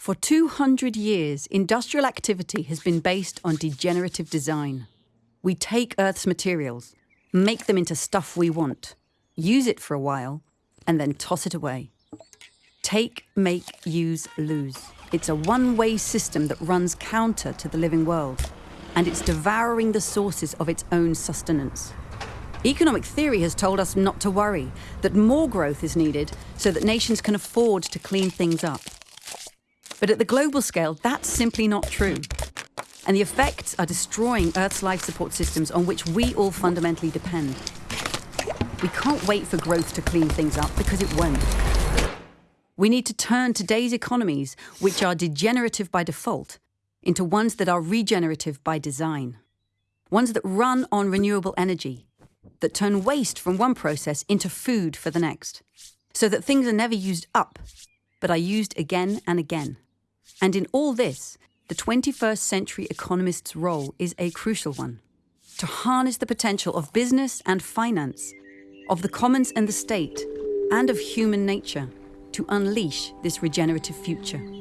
For 200 years, industrial activity has been based on degenerative design. We take Earth's materials, make them into stuff we want, use it for a while, and then toss it away. Take, make, use, lose. It's a one way system that runs counter to the living world, and it's devouring the sources of its own sustenance. Economic theory has told us not to worry, that more growth is needed so that nations can afford to clean things up. But at the global scale, that's simply not true. And the effects are destroying Earth's life support systems on which we all fundamentally depend. We can't wait for growth to clean things up because it won't. We need to turn today's economies, which are degenerative by default, into ones that are regenerative by design. Ones that run on renewable energy, that turn waste from one process into food for the next, so that things are never used up, but are used again and again. And in all this, the 21st century economist's role is a crucial one to harness the potential of business and finance, of the commons and the state, and of human nature to unleash this regenerative future.